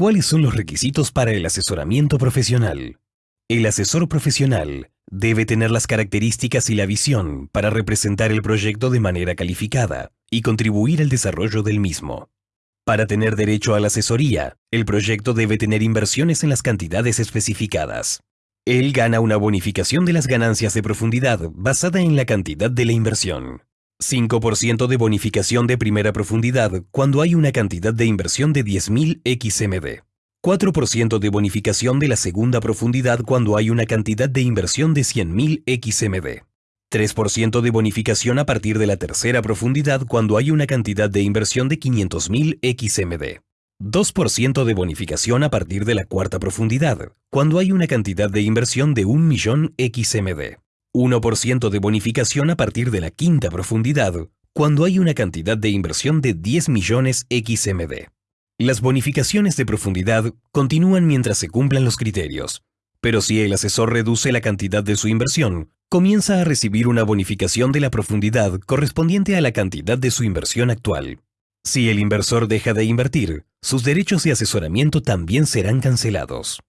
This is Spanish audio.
¿Cuáles son los requisitos para el asesoramiento profesional? El asesor profesional debe tener las características y la visión para representar el proyecto de manera calificada y contribuir al desarrollo del mismo. Para tener derecho a la asesoría, el proyecto debe tener inversiones en las cantidades especificadas. Él gana una bonificación de las ganancias de profundidad basada en la cantidad de la inversión. 5% de bonificación de primera profundidad cuando hay una cantidad de inversión de 10.000 XMD. 4% de bonificación de la segunda profundidad cuando hay una cantidad de inversión de 100.000 XMD. 3% de bonificación a partir de la tercera profundidad cuando hay una cantidad de inversión de 500.000 XMD. 2% de bonificación a partir de la cuarta profundidad, cuando hay una cantidad de inversión de 1 millón XMD. 1% de bonificación a partir de la quinta profundidad, cuando hay una cantidad de inversión de 10 millones XMD. Las bonificaciones de profundidad continúan mientras se cumplan los criterios, pero si el asesor reduce la cantidad de su inversión, comienza a recibir una bonificación de la profundidad correspondiente a la cantidad de su inversión actual. Si el inversor deja de invertir, sus derechos de asesoramiento también serán cancelados.